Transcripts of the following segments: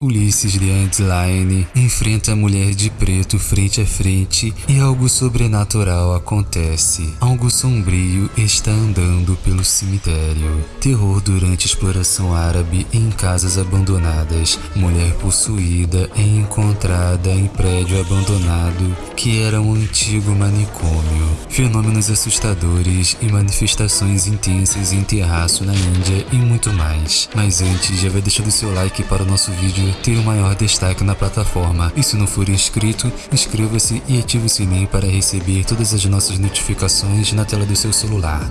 Ulisses de Antline enfrenta a mulher de preto frente a frente e algo sobrenatural acontece. Algo sombrio está andando pelo cemitério. Terror durante exploração árabe em casas abandonadas. Mulher possuída é encontrada em prédio abandonado que era um antigo manicômio. Fenômenos assustadores e manifestações intensas em terraço na Índia e muito mais. Mas antes, já vai deixando seu like para o nosso vídeo ter o maior destaque na plataforma. E se não for inscrito, inscreva-se e ative o sininho para receber todas as nossas notificações na tela do seu celular.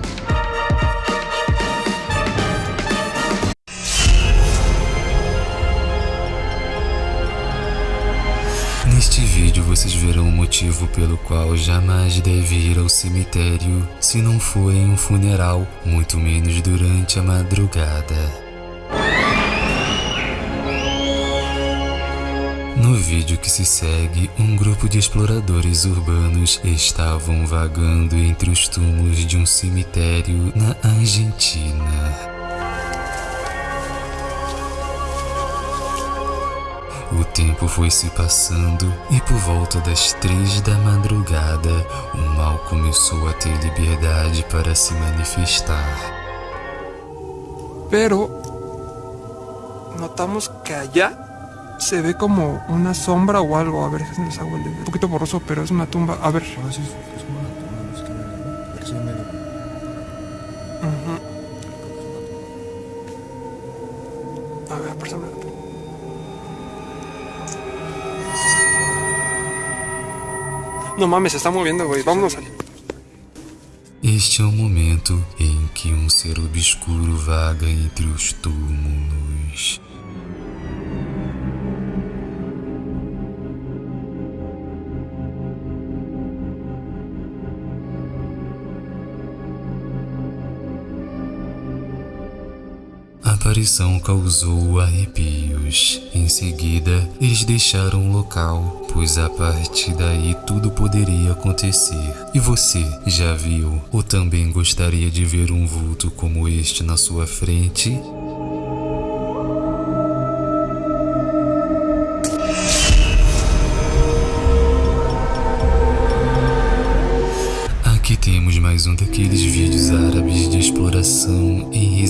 Neste vídeo vocês verão o motivo pelo qual jamais deve ir ao cemitério se não for em um funeral, muito menos durante a madrugada. Vídeo que se segue, um grupo de exploradores urbanos estavam vagando entre os túmulos de um cemitério na Argentina. O tempo foi se passando e por volta das três da madrugada, o mal começou a ter liberdade para se manifestar. Pero notamos que allá se ve como una sombra o algo. A ver, si les hago el Un poquito borroso, pero es una tumba. A ver. Ah, sí, es como una tumba, no es que me parece medio. Ujú. A ver, préstame. No mames, se está moviendo, güey. Vámonos al... Este é o momento em que um ser obscuro vaga entre os túmulos. Aparição causou arrepios. Em seguida, eles deixaram o local, pois a partir daí tudo poderia acontecer. E você já viu ou também gostaria de ver um vulto como este na sua frente?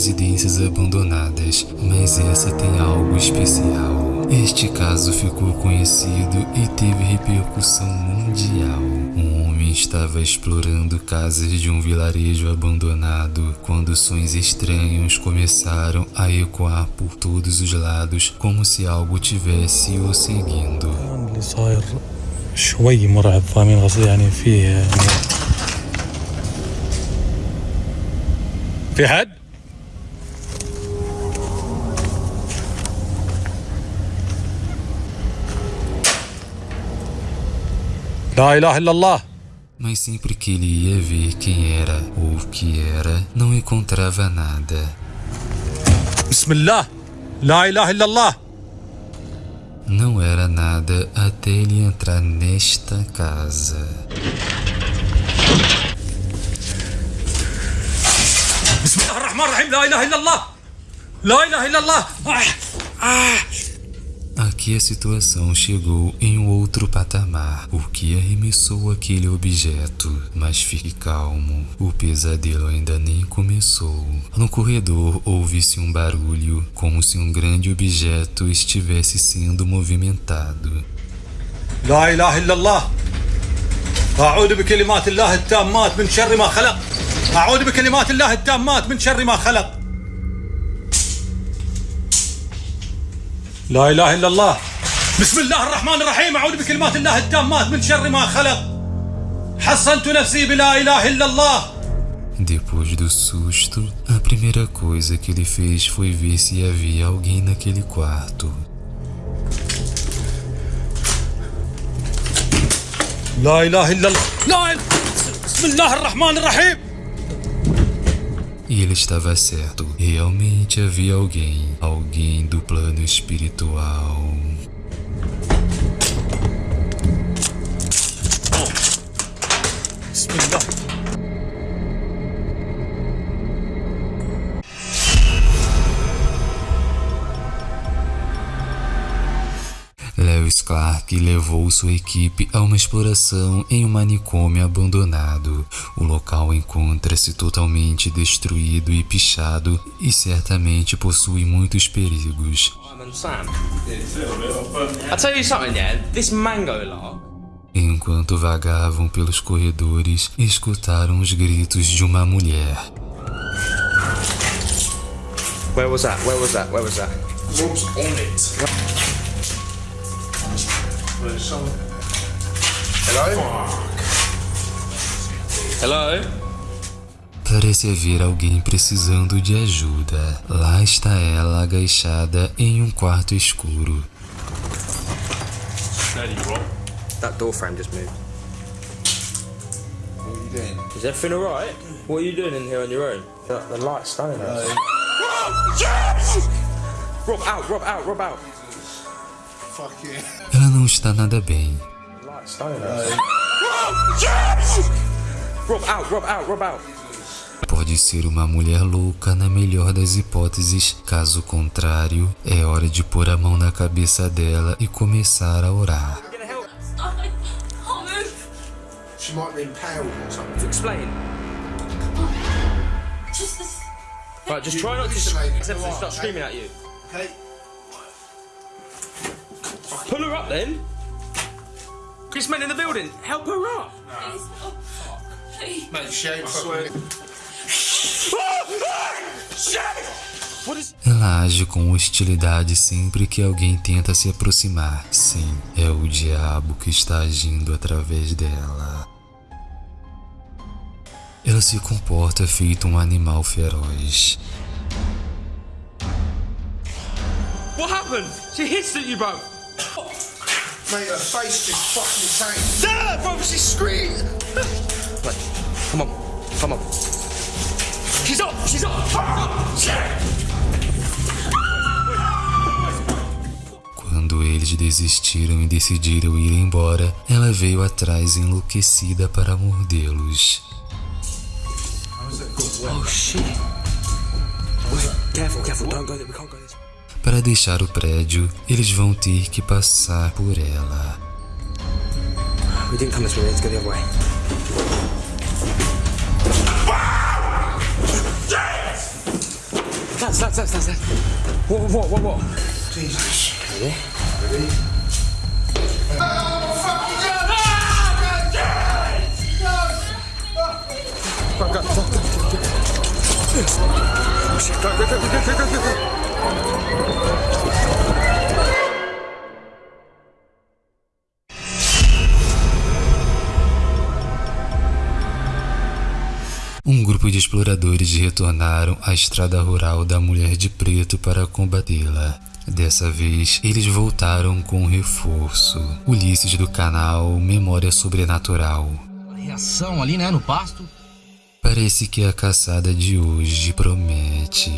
residências abandonadas, mas essa tem algo especial. Este caso ficou conhecido e teve repercussão mundial. Um homem estava explorando casas de um vilarejo abandonado quando sons estranhos começaram a ecoar por todos os lados como se algo tivesse o seguindo. اللي صاير شوي مرعب فاهمين قصدي يعني فيه يعني في حد؟ La ilaha illallah. Mas sempre que ele ia ver quem era ou o que era, não encontrava nada. Bismillah. La ilaha illallah. Não era nada até ele entrar nesta casa. Bismillah ar-Rahman ar-Rahim. La ilaha illallah. La ilaha illallah. Ah, ah. Aqui a situação chegou em um outro patamar, o que arremessou aquele objeto. Mas fique calmo, o pesadelo ainda nem começou. No corredor ouve-se um barulho, como se um grande objeto estivesse sendo movimentado. لا اله الا الله اعوذ بكلمات الله التامات من شر ما خلق اعوذ بكلمات الله التامات من شر ما خلق لا إله إلا الله. بسم الله الرحمن الرحيم. أعوذ بكلمات الله التامات من شر ما خلق. حصنت نفسي بلا إله إلا الله. Depois do susto, a primeira coisa que ele fez foi ver se havia alguém naquele quarto. لا إله إلا الله. لا إله- بسم الله الرحمن الرحيم. E ele estava certo. Realmente havia alguém, alguém do plano espiritual. Spin up. Clark levou sua equipe a uma exploração em um manicômio abandonado. O local encontra-se totalmente destruído e pichado e certamente possui muitos perigos. Enquanto vagavam pelos corredores, escutaram os gritos de uma mulher. Where was that? Where was that? Where was that? Rob's on it. Hello? Hello? Parece haver alguém precisando de ajuda. Lá está ela agachada em um quarto escuro. That door frame just moved. What are you doing? Is everything alright? What are you doing in here on your own? The, the light's stunning us. Rob out, Rob out, Rob out. Ela não está nada bem. The light's stunning us. Rob out, Rob out, Rob out. Pode ser uma mulher louca na melhor das hipóteses. Caso contrário, é hora de pôr a mão na cabeça dela e começar a orar. She might be impaled or something. explain. Just this. Right, just try not to except start screaming at you. Okay. Pull her up then. Chris men in the building. Help her up. Please. Oh, please. Mate, she ain't fucking. What is? Ela age com hostilidade sempre que alguém tenta se aproximar. Sim, é o diabo que está agindo através dela. Ela se comporta feito um animal feroz. What happened? She hits at you, bro. Mate, her face just fucking changed. Dad, bro, she's screaming. Right, come on, come on. She's up, she's up. Quando eles desistiram e decidiram ir embora, ela veio atrás enlouquecida para mordê-los. Oh shit. Wait, careful, careful. Don't go there. We can't go way. Para deixar o prédio, eles vão ter que passar por ela. We didn't come this way. We had to go the other way. That's that's that's that's that. What what what what? Jesus. Ready? Ready? Um grupo de exploradores retornaram à estrada rural da Mulher de Preto para combatê-la. Dessa vez, eles voltaram com reforço. Ulisses do canal Memória Sobrenatural. Reação ali, né, no pasto. Parece que a caçada de hoje promete.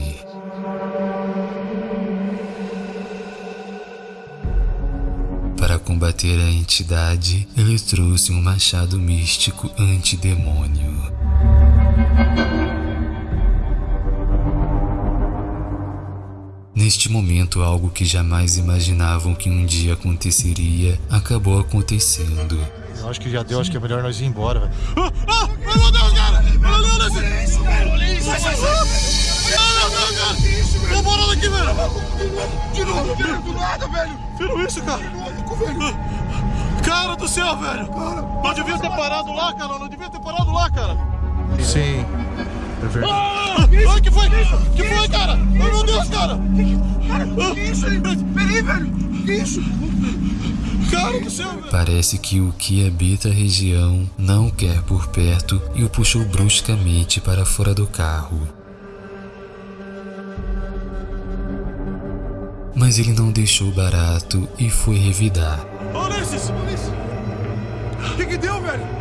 Para combater a entidade, ele trouxe um machado místico antidemônio. Neste momento, algo que jamais imaginavam que um dia aconteceria acabou acontecendo. Eu acho que já deu, acho que é melhor nós ir embora, velho. Ah, ah, meu Deus, cara! Ah, meu Deus, cara! Tô velho! De novo, velho, do nada, velho! Viram isso, cara? Ah, Cara do céu, velho! Não devia ter parado lá, cara! Não devia ter parado lá, cara! Sim. É verdade. Ah, que foi? Que foi, cara? Ai, meu Deus, cara! Cara, que isso? Peraí, velho! Isso? Cara do céu, velho! Parece que o que habita a região não quer por perto e o puxou bruscamente para fora do carro. Mas ele não deixou barato e foi revidar. Olha esses! O que que deu, velho?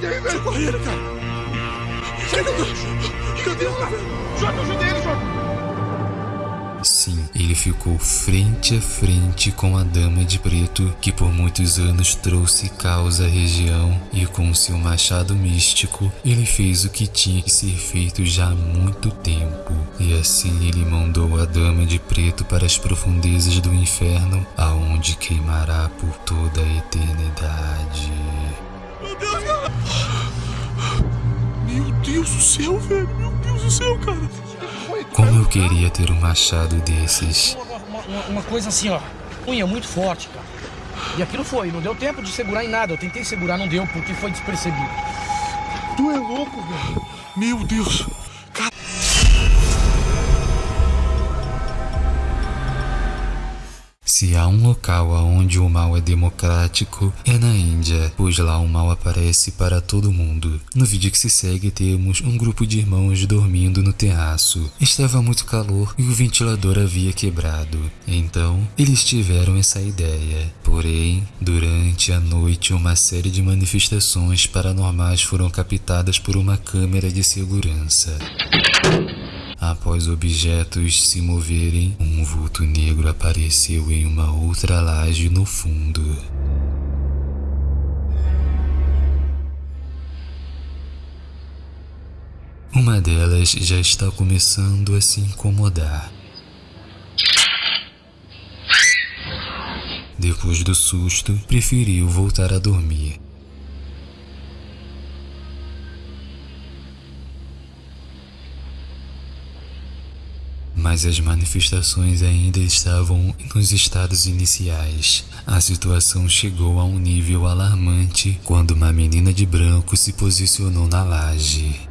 Velho! Ele, cara! Sai daí! Cadê o cara? Jorge, ajuda ele, Jorge! Sim, ele ficou frente a frente com a Dama de Preto, que por muitos anos trouxe caos à região, e com seu machado místico, ele fez o que tinha que ser feito já há muito tempo. E assim ele mandou a Dama de Preto para as profundezas do inferno, aonde queimará por toda a eternidade. Deus do céu, velho! Meu Deus do céu, cara! Como eu queria ter um machado desses. Uma, uma- uma coisa assim, ó. Unha muito forte, cara. E aquilo foi, não deu tempo de segurar em nada. Eu tentei segurar, não deu, porque foi despercebido. Tu é louco, velho! Meu Deus! Se há um local onde o mal é democrático, é na Índia, pois lá o mal aparece para todo mundo. No vídeo que se segue, temos um grupo de irmãos dormindo no terraço. Estava muito calor e o ventilador havia quebrado. Então, eles tiveram essa ideia. Porém, durante a noite, uma série de manifestações paranormais foram captadas por uma câmera de segurança. Após objetos se moverem, um vulto negro apareceu em uma outra laje no fundo. Uma delas já está começando a se incomodar. Depois do susto, preferiu voltar a dormir. Mas as manifestações ainda estavam nos estados iniciais. A situação chegou a um nível alarmante quando uma menina de branco se posicionou na laje.